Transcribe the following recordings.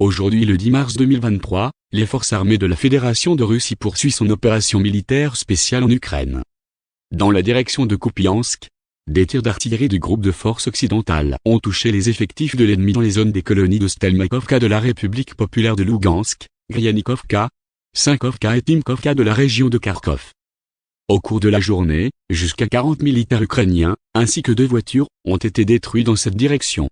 Aujourd'hui le 10 mars 2023, les forces armées de la Fédération de Russie poursuivent son opération militaire spéciale en Ukraine. Dans la direction de Kupiansk, des tirs d'artillerie du groupe de forces occidentales ont touché les effectifs de l'ennemi dans les zones des colonies de Stelmakovka de la République populaire de Lugansk, Gryanikovka, Sinkovka et Timkovka de la région de Kharkov. Au cours de la journée, jusqu'à 40 militaires ukrainiens, ainsi que deux voitures, ont été détruits dans cette direction.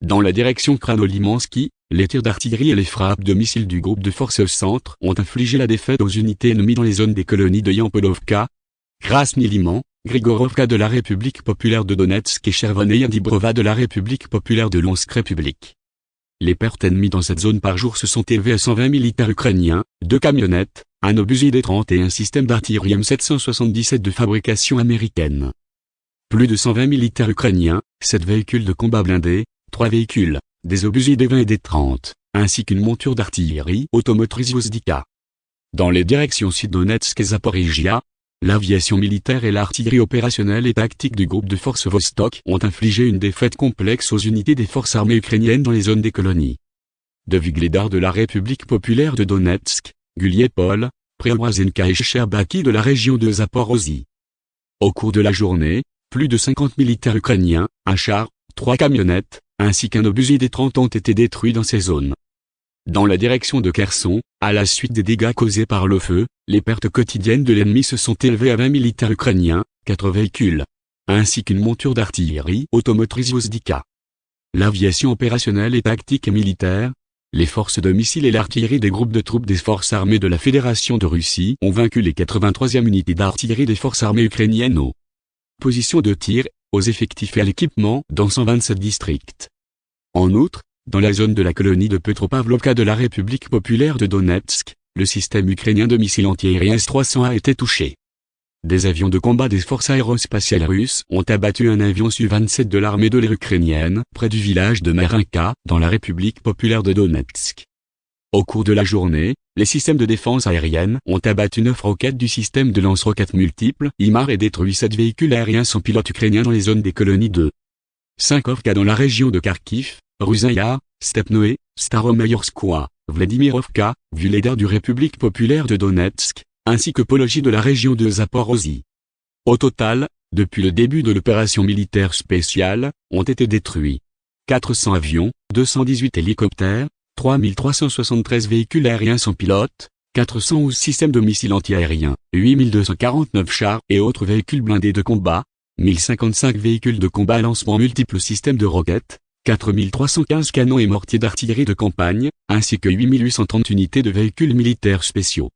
Dans la direction Kranolimansky, les tirs d'artillerie et les frappes de missiles du groupe de forces centre ont infligé la défaite aux unités ennemies dans les zones des colonies de Yampolovka, Krasny Liman, Grigorovka de la République populaire de Donetsk et Chervoneia Dibrova de la République populaire de Lonsk République. Les pertes ennemies dans cette zone par jour se sont élevées à 120 militaires ukrainiens, deux camionnettes, un obusier D-30 et un système d'artillerie M777 de fabrication américaine. Plus de 120 militaires ukrainiens, 7 véhicules de combat blindés, 3 véhicules, des obusiers D-20 et D-30, ainsi qu'une monture d'artillerie automotrice Vozdika. Dans les directions Sud-Donetsk et Zaporizhia, l'aviation militaire et l'artillerie opérationnelle et tactique du groupe de forces Vostok ont infligé une défaite complexe aux unités des forces armées ukrainiennes dans les zones des colonies. De Vigledar de la République populaire de Donetsk, Guliepol, Preobrazenka et Sherbaki de la région de Zaporozhye. Au cours de la journée, plus de 50 militaires ukrainiens, un char, trois camionnettes, ainsi qu'un obusier des 30 ont été détruits dans ces zones. Dans la direction de Kherson, à la suite des dégâts causés par le feu, les pertes quotidiennes de l'ennemi se sont élevées à 20 militaires ukrainiens, 4 véhicules, ainsi qu'une monture d'artillerie automotrice Vozdika. L'aviation opérationnelle et tactique militaire, les forces de missiles et l'artillerie des groupes de troupes des forces armées de la Fédération de Russie ont vaincu les 83e unités d'artillerie des forces armées ukrainiennes aux positions de tir, aux effectifs et à l'équipement dans 127 districts. En outre, dans la zone de la colonie de Petropavlovka de la République populaire de Donetsk, le système ukrainien de missiles antiaériens S-300 a été touché. Des avions de combat des forces aérospatiales russes ont abattu un avion Su-27 de l'armée de l'air ukrainienne près du village de Marinka dans la République populaire de Donetsk. Au cours de la journée, les systèmes de défense aérienne ont abattu neuf roquettes du système de lance-roquettes multiples IMAR et détruit sept véhicules aériens sans pilote ukrainiens dans les zones des colonies de Sinkovka dans la région de Kharkiv, Ruzaya, Stepnoé, Staromayorskoye, Vladimirovka, Vuledar du République populaire de Donetsk, ainsi que Pologie de la région de Zaporozhye. Au total, depuis le début de l'opération militaire spéciale, ont été détruits 400 avions, 218 hélicoptères, 3373 véhicules aériens sans pilote, 411 systèmes de missiles antiaériens, 8249 chars et autres véhicules blindés de combat, 1055 véhicules de combat à lancement multiples systèmes de roquettes, 4315 canons et mortiers d'artillerie de campagne, ainsi que 8830 unités de véhicules militaires spéciaux.